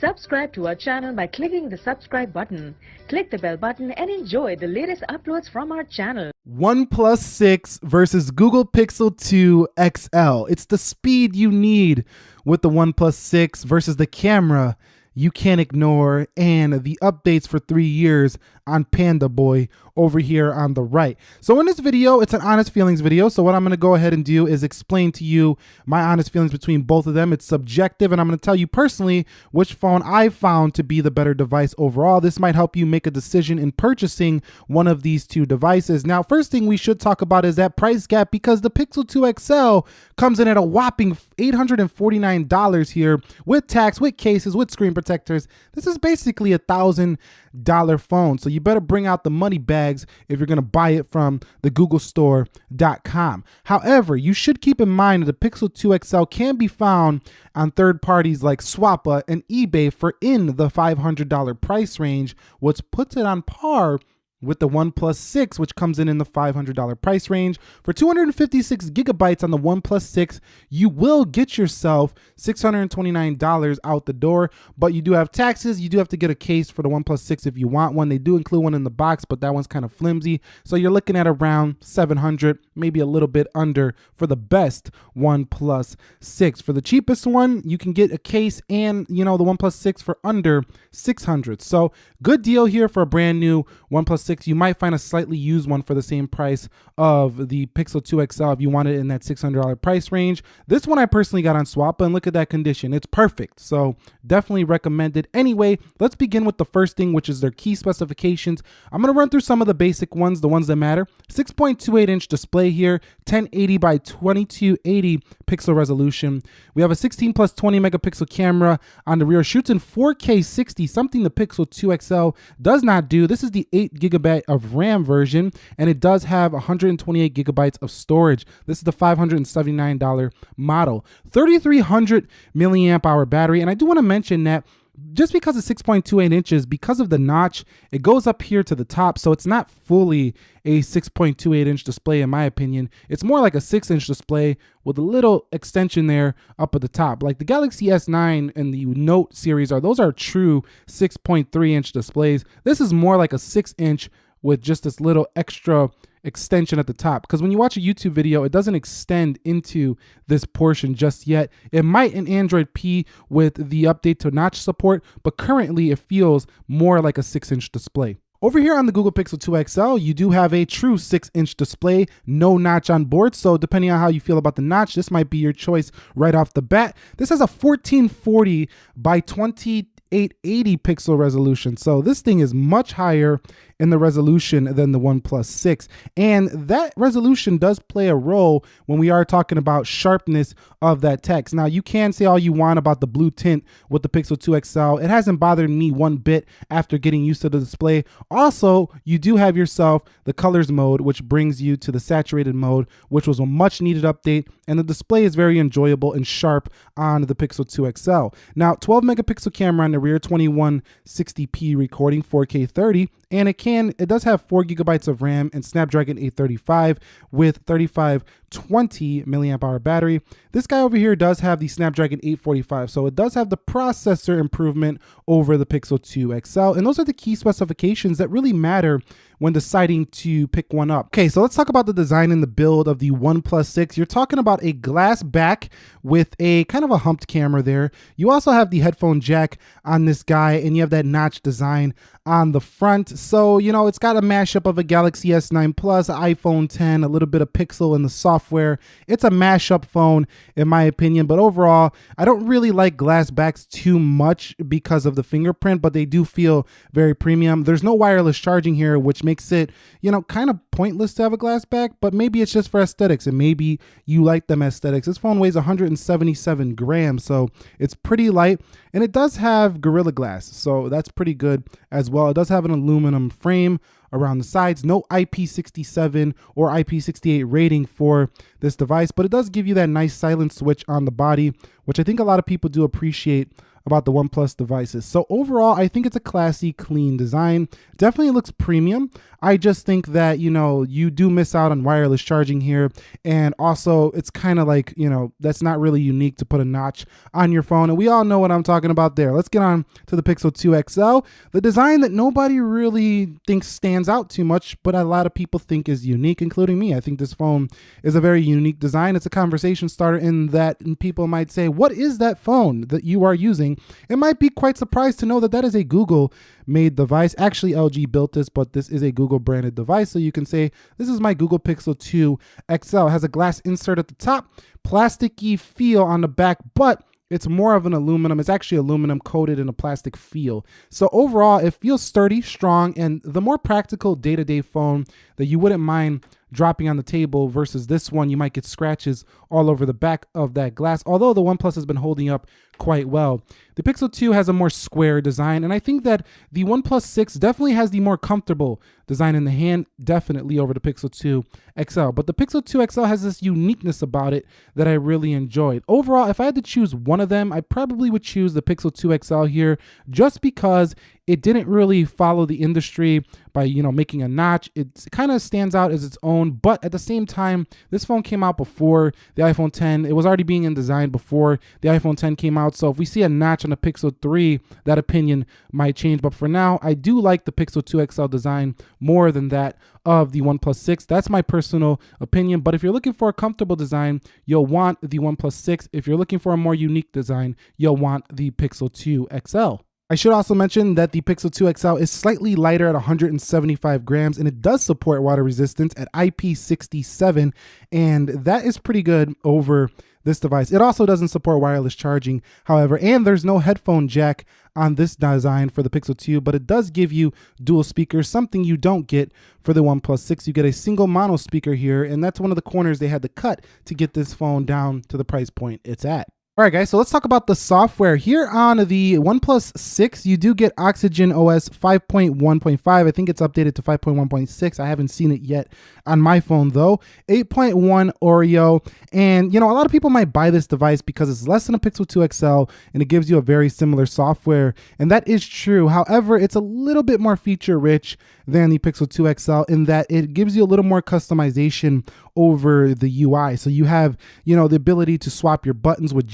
Subscribe to our channel by clicking the subscribe button. Click the bell button and enjoy the latest uploads from our channel. OnePlus 6 versus Google Pixel 2 XL. It's the speed you need with the OnePlus 6 versus the camera you can't ignore and the updates for three years on Panda Boy over here on the right. So in this video, it's an honest feelings video. So what I'm going to go ahead and do is explain to you my honest feelings between both of them. It's subjective and I'm going to tell you personally which phone I found to be the better device overall. This might help you make a decision in purchasing one of these two devices. Now, first thing we should talk about is that price gap because the Pixel 2 XL comes in at a whopping $849 here with tax, with cases, with screen protectors. This is basically a thousand dollar phone. So you better bring out the money bags if you're going to buy it from the googlestore.com. However, you should keep in mind that the Pixel 2 XL can be found on third parties like Swappa and eBay for in the $500 price range, which puts it on par with the OnePlus 6, which comes in in the $500 price range. For 256 gigabytes on the OnePlus 6, you will get yourself $629 out the door, but you do have taxes. You do have to get a case for the OnePlus 6 if you want one. They do include one in the box, but that one's kind of flimsy. So you're looking at around 700, maybe a little bit under for the best OnePlus 6. For the cheapest one, you can get a case and, you know, the OnePlus 6 for under 600. So good deal here for a brand new OnePlus 6. You might find a slightly used one for the same price of the Pixel 2 XL if you want it in that $600 price range. This one I personally got on Swappa, and look at that condition. It's perfect. So definitely recommend it. Anyway, let's begin with the first thing, which is their key specifications. I'm going to run through some of the basic ones, the ones that matter. 6.28 inch display here, 1080 by 2280 pixel resolution. We have a 16 plus 20 megapixel camera on the rear, shoots in 4K 60, something the Pixel 2 XL does not do. This is the 8 gigabyte of RAM version, and it does have 128 gigabytes of storage. This is the $579 model. 3300 milliamp hour battery, and I do want to mention that just because it's 6.28 inches, because of the notch, it goes up here to the top. So it's not fully a 6.28 inch display, in my opinion. It's more like a 6 inch display with a little extension there up at the top. Like the Galaxy S9 and the Note series are, those are true 6.3 inch displays. This is more like a 6 inch with just this little extra extension at the top because when you watch a YouTube video, it doesn't extend into this portion just yet. It might in Android P with the update to notch support, but currently it feels more like a six inch display. Over here on the Google Pixel 2 XL, you do have a true 6-inch display, no notch on board, so depending on how you feel about the notch, this might be your choice right off the bat. This has a 1440 by 20 880 pixel resolution. So this thing is much higher in the resolution than the OnePlus 6. And that resolution does play a role when we are talking about sharpness of that text. Now, you can say all you want about the blue tint with the Pixel 2 XL. It hasn't bothered me one bit after getting used to the display. Also, you do have yourself the colors mode, which brings you to the saturated mode, which was a much needed update. And the display is very enjoyable and sharp on the Pixel 2 XL. Now, 12 megapixel camera on the rear, 2160p recording, 4K 30, and it can it does have four gigabytes of RAM and Snapdragon 835 with 3520 milliamp hour battery. This guy over here does have the Snapdragon 845, so it does have the processor improvement over the Pixel 2 XL, and those are the key specifications that really matter when deciding to pick one up. Okay, so let's talk about the design and the build of the OnePlus 6. You're talking about a glass back with a kind of a humped camera there. You also have the headphone jack on this guy, and you have that notch design on the front. So, you know, it's got a mashup of a Galaxy S9 Plus, iPhone 10, a little bit of Pixel in the software. It's a mashup phone, in my opinion. But overall, I don't really like glass backs too much because of the fingerprint, but they do feel very premium. There's no wireless charging here, which makes it, you know, kind of pointless to have a glass back, but maybe it's just for aesthetics and maybe you like them aesthetics. This phone weighs 177 grams, so it's pretty light and it does have Gorilla Glass, so that's pretty good as well. It does have an aluminum frame around the sides, no IP67 or IP68 rating for this device, but it does give you that nice silent switch on the body, which I think a lot of people do appreciate about the OnePlus devices. So overall, I think it's a classy, clean design. Definitely looks premium. I just think that, you know, you do miss out on wireless charging here. And also it's kind of like, you know, that's not really unique to put a notch on your phone. And we all know what I'm talking about there. Let's get on to the Pixel 2 XL, the design that nobody really thinks stands out too much, but a lot of people think is unique, including me. I think this phone is a very unique design. It's a conversation starter in that people might say, what is that phone that you are using? It might be quite surprised to know that that is a Google made device. Actually, LG built this, but this is a Google branded device. So you can say, this is my Google Pixel 2 XL. It has a glass insert at the top, plasticky feel on the back, but it's more of an aluminum. It's actually aluminum coated in a plastic feel. So overall, it feels sturdy, strong, and the more practical day-to-day -day phone that you wouldn't mind dropping on the table versus this one, you might get scratches all over the back of that glass, although the OnePlus has been holding up quite well. The Pixel 2 has a more square design, and I think that the OnePlus 6 definitely has the more comfortable design in the hand, definitely over the Pixel 2 XL. But the Pixel 2 XL has this uniqueness about it that I really enjoyed. Overall, if I had to choose one of them, I probably would choose the Pixel 2 XL here just because it didn't really follow the industry by you know making a notch it kind of stands out as its own but at the same time this phone came out before the iphone 10 it was already being in design before the iphone 10 came out so if we see a notch on the pixel 3 that opinion might change but for now i do like the pixel 2 xl design more than that of the OnePlus 6. That's my personal opinion. But if you're looking for a comfortable design, you'll want the OnePlus 6. If you're looking for a more unique design, you'll want the Pixel 2 XL. I should also mention that the Pixel 2 XL is slightly lighter at 175 grams and it does support water resistance at IP67 and that is pretty good over this device. It also doesn't support wireless charging, however, and there's no headphone jack on this design for the Pixel 2, but it does give you dual speakers, something you don't get for the OnePlus 6. You get a single mono speaker here, and that's one of the corners they had to cut to get this phone down to the price point it's at. All right, guys, so let's talk about the software. Here on the OnePlus 6, you do get Oxygen OS 5.1.5. I think it's updated to 5.1.6. I haven't seen it yet on my phone, though. 8.1 Oreo. And, you know, a lot of people might buy this device because it's less than a Pixel 2 XL and it gives you a very similar software. And that is true. However, it's a little bit more feature rich than the Pixel 2 XL in that it gives you a little more customization over the UI. So you have, you know, the ability to swap your buttons with.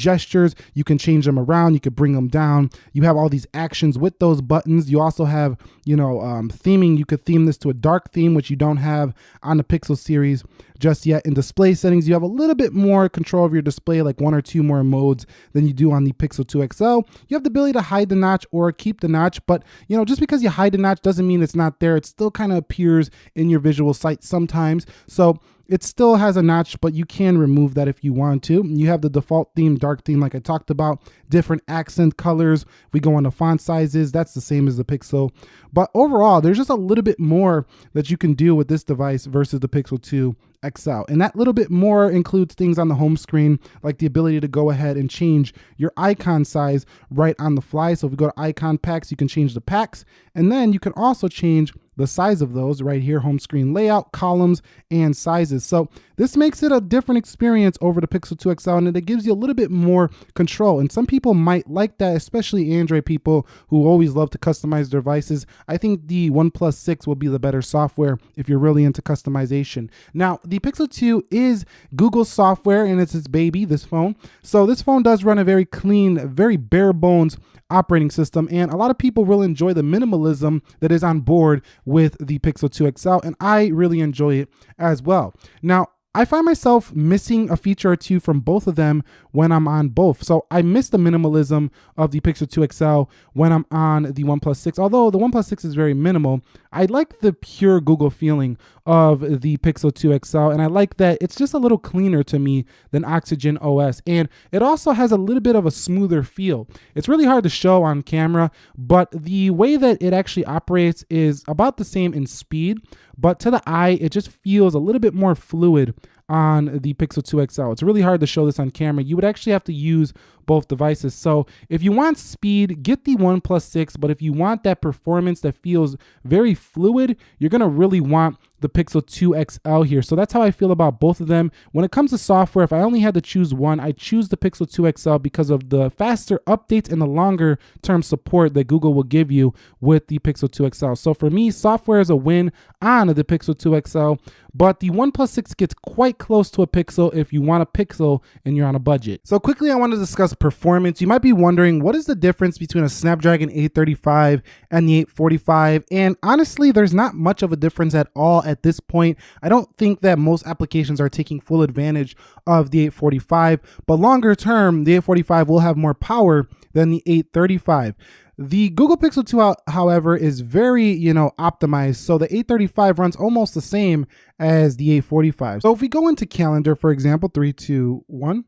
You can change them around. You could bring them down. You have all these actions with those buttons. You also have, you know, um, theming. You could theme this to a dark theme, which you don't have on the Pixel series just yet. In display settings, you have a little bit more control of your display, like one or two more modes than you do on the Pixel 2 XL. You have the ability to hide the notch or keep the notch, but you know, just because you hide the notch doesn't mean it's not there. It still kind of appears in your visual sight sometimes. So it still has a notch, but you can remove that if you want to. You have the default theme, dark theme, like I talked about, different accent colors. we go on to font sizes, that's the same as the Pixel. But overall, there's just a little bit more that you can do with this device versus the Pixel 2 XL. And that little bit more includes things on the home screen, like the ability to go ahead and change your icon size right on the fly. So if we go to icon packs, you can change the packs. And then you can also change the size of those right here, home screen layout, columns, and sizes. So this makes it a different experience over the Pixel 2 XL and it gives you a little bit more control. And some people might like that, especially Android people who always love to customize their devices. I think the OnePlus 6 will be the better software if you're really into customization. Now, the Pixel 2 is Google software and it's its baby, this phone. So this phone does run a very clean, very bare bones operating system. And a lot of people will enjoy the minimalism that is on board with the Pixel 2 XL. And I really enjoy it as well. Now, I find myself missing a feature or two from both of them when I'm on both. So I miss the minimalism of the Pixel 2 XL when I'm on the OnePlus 6. Although the OnePlus 6 is very minimal, I like the pure Google feeling of the Pixel 2 XL. And I like that it's just a little cleaner to me than Oxygen OS. And it also has a little bit of a smoother feel. It's really hard to show on camera, but the way that it actually operates is about the same in speed. But to the eye, it just feels a little bit more fluid on the Pixel 2 XL. It's really hard to show this on camera. You would actually have to use both devices. So if you want speed, get the OnePlus 6. But if you want that performance that feels very fluid, you're to really want the Pixel 2 XL here. So that's how I feel about both of them. When it comes to software, if I only had to choose one, I choose the Pixel 2 XL because of the faster updates and the longer term support that Google will give you with the Pixel 2 XL. So for me, software is a win on the Pixel 2 XL, but the OnePlus 6 gets quite close to a Pixel if you want a Pixel and you're on a budget. So quickly, I want to discuss performance. You might be wondering, what is the difference between a Snapdragon 835 and the 845? And honestly, there's not much of a difference at all at this point. I don't think that most applications are taking full advantage of the 845, but longer term, the 845 will have more power than the 835. The Google Pixel 2, however, is very, you know, optimized. So the 835 runs almost the same as the 845. So if we go into calendar, for example, three, two, one,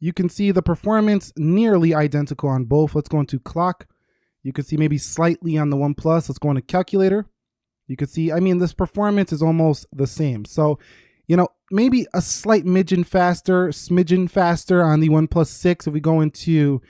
you can see the performance nearly identical on both. Let's go into clock. You can see maybe slightly on the OnePlus. Let's go into calculator. You can see, I mean, this performance is almost the same. So, you know, maybe a slight midgen faster, smidgen faster on the OnePlus 6. If we go into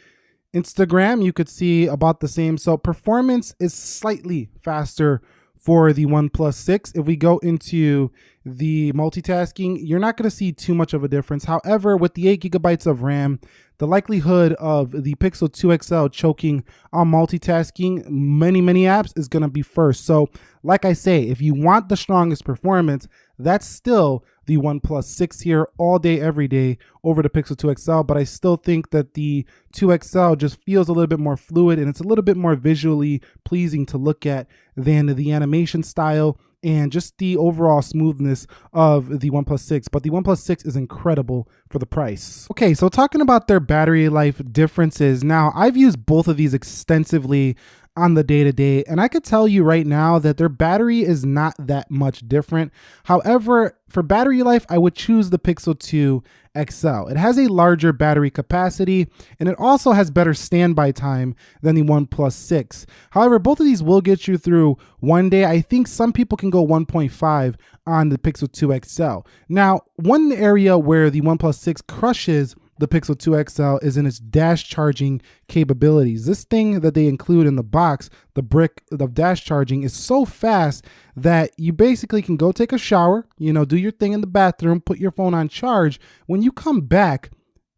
Instagram, you could see about the same. So performance is slightly faster for the OnePlus 6. If we go into the multitasking, you're not going to see too much of a difference. However, with the 8 gigabytes of RAM, the likelihood of the Pixel 2 XL choking on multitasking many, many apps is going to be first. So like I say, if you want the strongest performance, that's still the OnePlus 6 here all day, every day over the Pixel 2 XL. But I still think that the 2 XL just feels a little bit more fluid and it's a little bit more visually pleasing to look at than the animation style and just the overall smoothness of the OnePlus 6. But the OnePlus 6 is incredible for the price. Okay, so talking about their battery life differences. Now, I've used both of these extensively on the day to day. And I could tell you right now that their battery is not that much different. However, for battery life, I would choose the Pixel 2 XL. It has a larger battery capacity and it also has better standby time than the OnePlus 6. However, both of these will get you through one day. I think some people can go 1.5 on the Pixel 2 XL. Now, one area where the OnePlus 6 crushes the Pixel 2 XL is in its dash charging capabilities. This thing that they include in the box, the brick of dash charging, is so fast that you basically can go take a shower, you know, do your thing in the bathroom, put your phone on charge. When you come back,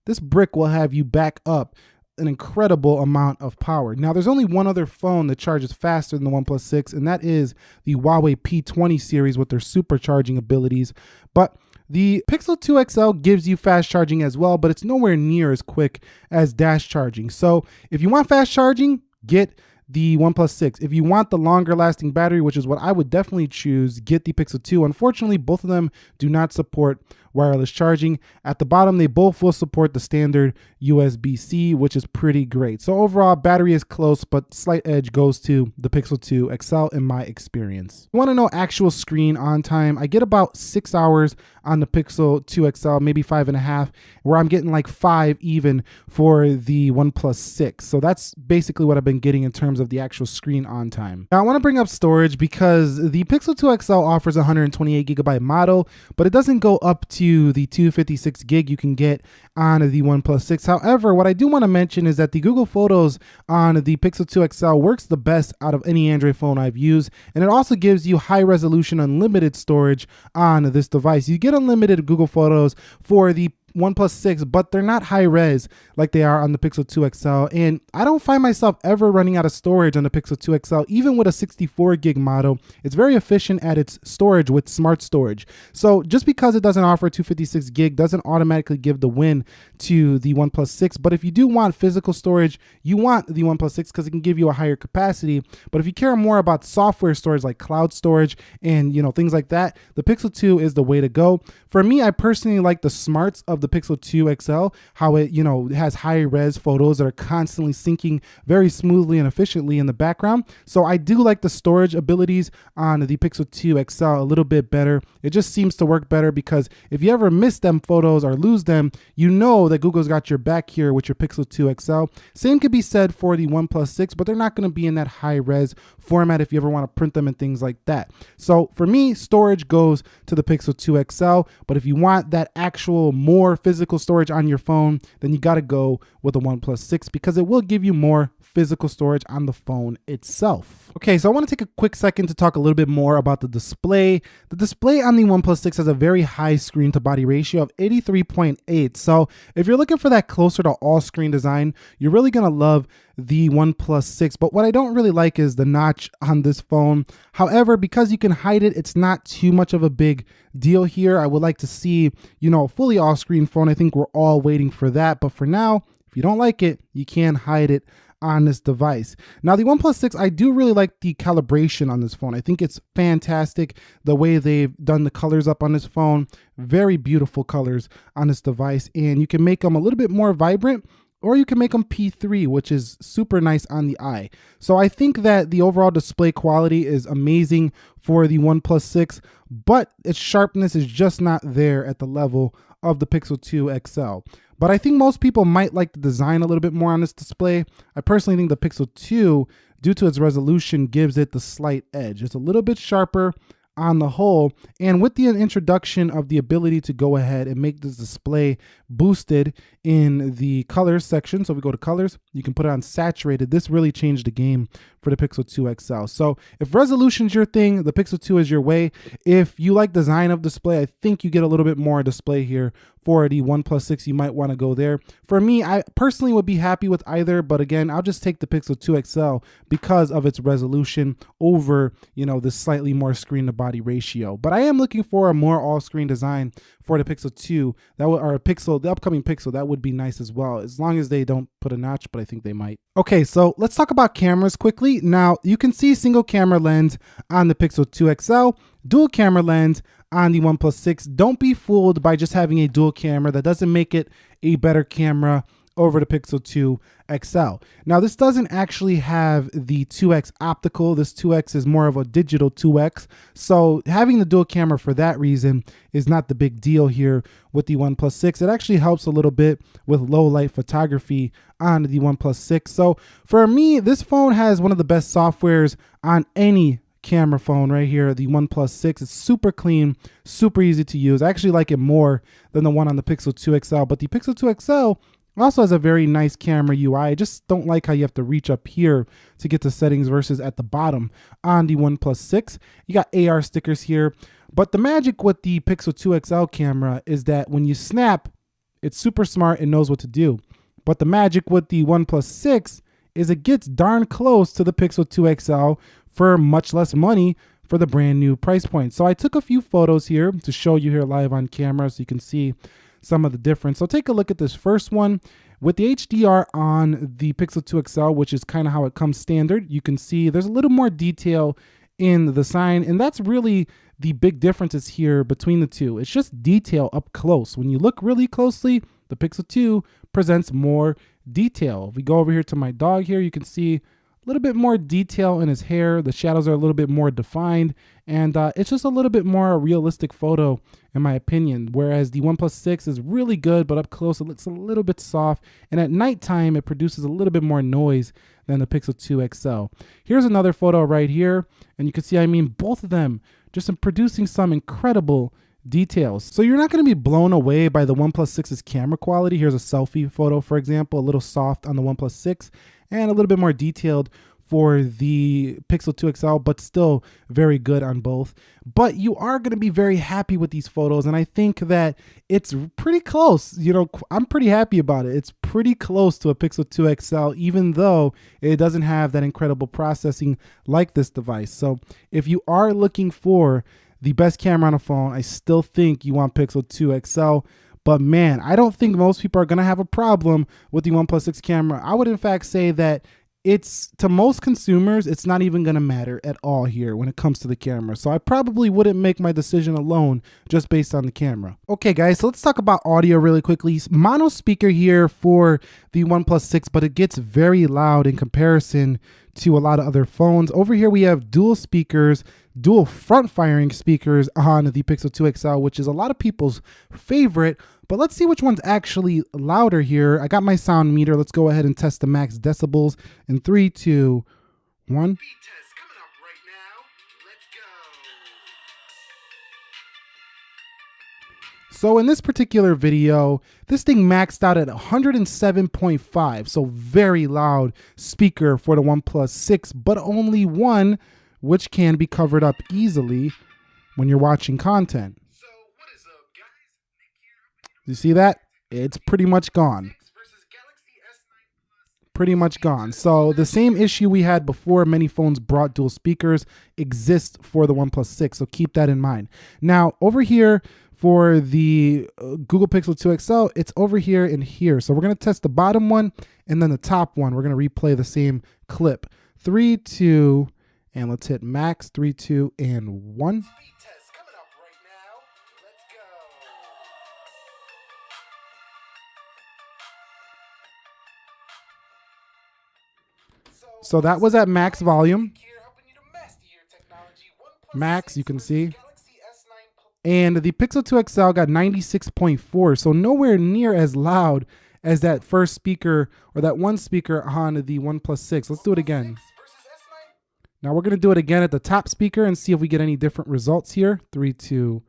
this brick will have you back up an incredible amount of power. Now, there's only one other phone that charges faster than the OnePlus 6, and that is the Huawei P20 series with their supercharging abilities. But the Pixel 2 XL gives you fast charging as well, but it's nowhere near as quick as dash charging. So if you want fast charging, get the OnePlus 6. If you want the longer lasting battery, which is what I would definitely choose, get the Pixel 2. Unfortunately, both of them do not support wireless charging. At the bottom, they both will support the standard USB-C, which is pretty great. So overall, battery is close, but slight edge goes to the Pixel 2 XL in my experience. You want to know actual screen on time? I get about six hours on the Pixel 2 XL, maybe five and a half, where I'm getting like five even for the OnePlus 6. So that's basically what I've been getting in terms of the actual screen on time. Now I want to bring up storage because the Pixel 2 XL offers 128 gigabyte model, but it doesn't go up to the 256 gig you can get on the OnePlus 6. However, what I do want to mention is that the Google Photos on the Pixel 2 XL works the best out of any Android phone I've used, and it also gives you high resolution unlimited storage on this device. You get unlimited Google Photos for the OnePlus 6, but they're not high res like they are on the Pixel 2 XL. And I don't find myself ever running out of storage on the Pixel 2 XL, even with a 64 gig model. It's very efficient at its storage with smart storage. So just because it doesn't offer 256 gig doesn't automatically give the win to the OnePlus 6. But if you do want physical storage, you want the OnePlus 6 because it can give you a higher capacity. But if you care more about software storage like cloud storage and you know things like that, the Pixel 2 is the way to go. For me, I personally like the smarts of the Pixel 2 XL, how it, you know, has high res photos that are constantly syncing very smoothly and efficiently in the background. So I do like the storage abilities on the Pixel 2 XL a little bit better. It just seems to work better because if you ever miss them photos or lose them, you know that Google's got your back here with your Pixel 2 XL. Same could be said for the OnePlus 6, but they're not going to be in that high res format if you ever want to print them and things like that. So for me, storage goes to the Pixel 2 XL, but if you want that actual more physical storage on your phone, then you got to go with the OnePlus 6 because it will give you more physical storage on the phone itself. Okay, so I want to take a quick second to talk a little bit more about the display. The display on the OnePlus 6 has a very high screen to body ratio of 83.8. So if you're looking for that closer to all screen design, you're really going to love the OnePlus 6. But what I don't really like is the notch on this phone. However, because you can hide it, it's not too much of a big deal here. I would like to see, you know, a fully off screen phone. I think we're all waiting for that. But for now, if you don't like it, you can hide it on this device. Now the OnePlus 6, I do really like the calibration on this phone. I think it's fantastic the way they've done the colors up on this phone. Very beautiful colors on this device and you can make them a little bit more vibrant or you can make them P3, which is super nice on the eye. So I think that the overall display quality is amazing for the OnePlus 6, but its sharpness is just not there at the level of the Pixel 2 XL. But I think most people might like the design a little bit more on this display. I personally think the Pixel 2, due to its resolution, gives it the slight edge. It's a little bit sharper, on the whole. And with the introduction of the ability to go ahead and make this display boosted in the colors section, so we go to colors, you can put it on saturated. This really changed the game for the Pixel 2 XL. So if resolution's your thing, the Pixel 2 is your way. If you like design of display, I think you get a little bit more display here for the OnePlus 6. You might want to go there. For me, I personally would be happy with either, but again, I'll just take the Pixel 2 XL because of its resolution over, you know, the slightly more screen to body ratio. But I am looking for a more all-screen design for the Pixel 2 that would, or a Pixel, the upcoming Pixel, that would be nice as well, as long as they don't put a notch, but I think they might. Okay, so let's talk about cameras quickly. Now, you can see single camera lens on the Pixel 2 XL, dual camera lens on the OnePlus 6. Don't be fooled by just having a dual camera. That doesn't make it a better camera over the Pixel 2 XL. Now this doesn't actually have the 2X optical. This 2X is more of a digital 2X. So having the dual camera for that reason is not the big deal here with the OnePlus 6. It actually helps a little bit with low light photography on the OnePlus 6. So for me, this phone has one of the best softwares on any camera phone right here, the OnePlus 6. It's super clean, super easy to use. I actually like it more than the one on the Pixel 2 XL, but the Pixel 2 XL also has a very nice camera UI. I just don't like how you have to reach up here to get to settings versus at the bottom on the OnePlus 6. You got AR stickers here. But the magic with the Pixel 2 XL camera is that when you snap, it's super smart and knows what to do. But the magic with the OnePlus 6 is it gets darn close to the Pixel 2 XL for much less money for the brand new price point. So I took a few photos here to show you here live on camera so you can see some of the difference. So take a look at this first one. With the HDR on the Pixel 2 XL, which is kind of how it comes standard, you can see there's a little more detail in the sign, and that's really the big differences here between the two. It's just detail up close. When you look really closely, the Pixel 2 presents more detail. If we go over here to my dog here, you can see a little bit more detail in his hair. The shadows are a little bit more defined, and uh, it's just a little bit more a realistic photo in my opinion. Whereas the OnePlus 6 is really good, but up close it looks a little bit soft, and at nighttime it produces a little bit more noise than the Pixel 2 XL. Here's another photo right here, and you can see I mean both of them just in producing some incredible details. So you're not going to be blown away by the OnePlus 6's camera quality. Here's a selfie photo, for example, a little soft on the OnePlus 6 and a little bit more detailed for the Pixel 2 XL, but still very good on both. But you are going to be very happy with these photos, and I think that it's pretty close. You know, I'm pretty happy about it. It's pretty close to a Pixel 2 XL, even though it doesn't have that incredible processing like this device. So if you are looking for the best camera on a phone, I still think you want Pixel 2 XL. But man, I don't think most people are going to have a problem with the OnePlus 6 camera. I would in fact say that it's to most consumers, it's not even going to matter at all here when it comes to the camera. So I probably wouldn't make my decision alone just based on the camera. Okay, guys, so let's talk about audio really quickly. Mono speaker here for the OnePlus 6, but it gets very loud in comparison to a lot of other phones. Over here, we have dual speakers dual front firing speakers on the Pixel 2 XL, which is a lot of people's favorite. But let's see which one's actually louder here. I got my sound meter. Let's go ahead and test the max decibels in three, two, one. So in this particular video, this thing maxed out at 107.5, so very loud speaker for the OnePlus 6, but only one, which can be covered up easily when you're watching content. You see that? It's pretty much gone pretty much gone. So the same issue we had before many phones brought dual speakers exists for the OnePlus 6. So keep that in mind. Now over here for the uh, Google Pixel 2 XL, it's over here and here. So we're going to test the bottom one and then the top one. We're going to replay the same clip. Three, two, and let's hit max, three, two, and one. So that was at max volume. Max, you can see. And the Pixel 2 XL got 96.4, so nowhere near as loud as that first speaker or that one speaker on the OnePlus 6. Let's do it again. Now we're going to do it again at the top speaker and see if we get any different results here. Three, two,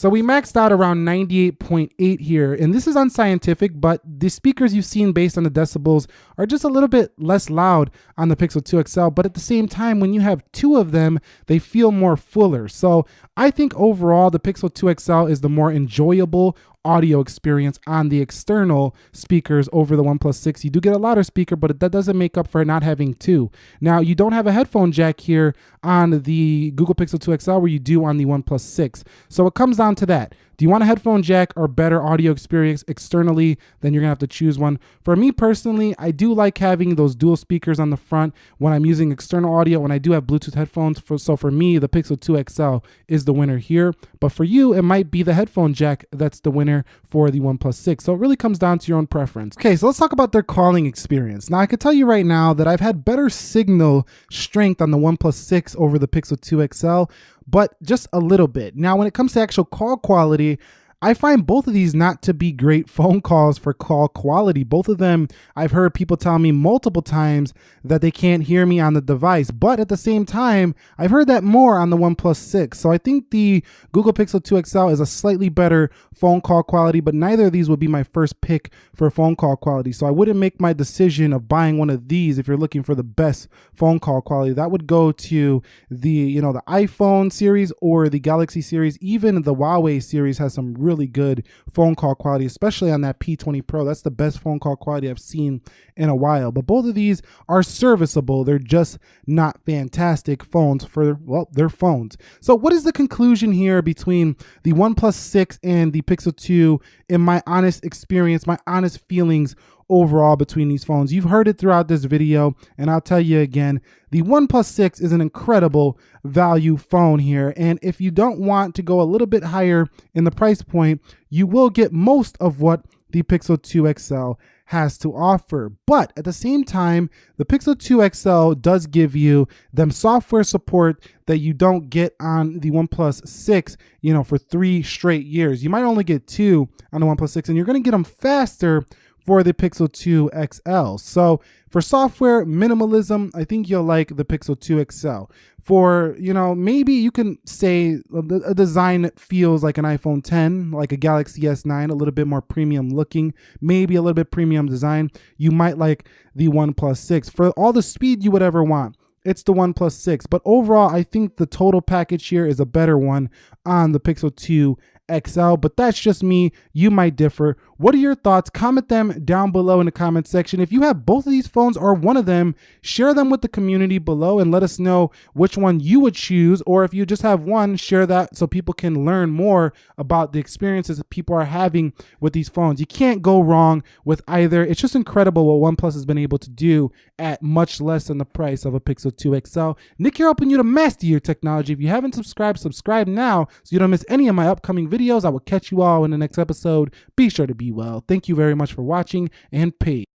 So we maxed out around 98.8 here, and this is unscientific, but the speakers you've seen based on the decibels are just a little bit less loud on the Pixel 2 XL, but at the same time, when you have two of them, they feel more fuller. So I think overall, the Pixel 2 XL is the more enjoyable audio experience on the external speakers over the OnePlus 6. You do get a louder speaker, but that doesn't make up for not having two. Now, you don't have a headphone jack here on the Google Pixel 2 XL where you do on the OnePlus 6. So it comes down to that. Do you want a headphone jack or better audio experience externally? Then you're gonna have to choose one. For me personally, I do like having those dual speakers on the front when I'm using external audio when I do have Bluetooth headphones. For, so for me, the Pixel 2 XL is the winner here. But for you, it might be the headphone jack that's the winner for the OnePlus 6. So it really comes down to your own preference. Okay, so let's talk about their calling experience. Now I can tell you right now that I've had better signal strength on the OnePlus 6 over the Pixel 2 XL but just a little bit. Now, when it comes to actual call quality, I find both of these not to be great phone calls for call quality. Both of them, I've heard people tell me multiple times that they can't hear me on the device. But at the same time, I've heard that more on the OnePlus 6. So I think the Google Pixel 2 XL is a slightly better phone call quality, but neither of these would be my first pick for phone call quality. So I wouldn't make my decision of buying one of these if you're looking for the best phone call quality. That would go to the, you know, the iPhone series or the Galaxy series. Even the Huawei series has some really really good phone call quality, especially on that P20 Pro. That's the best phone call quality I've seen in a while. But both of these are serviceable. They're just not fantastic phones for, well, they're phones. So what is the conclusion here between the OnePlus 6 and the Pixel 2 in my honest experience, my honest feelings overall between these phones. You've heard it throughout this video, and I'll tell you again, the OnePlus 6 is an incredible value phone here. And if you don't want to go a little bit higher in the price point, you will get most of what the Pixel 2 XL has to offer. But at the same time, the Pixel 2 XL does give you them software support that you don't get on the OnePlus 6, you know, for three straight years. You might only get two on the OnePlus 6, and you're going to get them faster for the Pixel 2 XL. So for software minimalism, I think you'll like the Pixel 2 XL. For, you know, maybe you can say uh, a design that feels like an iPhone 10, like a Galaxy S9, a little bit more premium looking, maybe a little bit premium design. You might like the OnePlus 6 for all the speed you would ever want it's the OnePlus 6. But overall, I think the total package here is a better one on the Pixel 2 XL, but that's just me. You might differ. What are your thoughts? Comment them down below in the comment section. If you have both of these phones or one of them, share them with the community below and let us know which one you would choose. Or if you just have one, share that so people can learn more about the experiences that people are having with these phones. You can't go wrong with either. It's just incredible what OnePlus has been able to do at much less than the price of a Pixel 2 XL. Nick here helping you to master your technology. If you haven't subscribed, subscribe now so you don't miss any of my upcoming videos. I will catch you all in the next episode. Be sure to well. Thank you very much for watching and peace.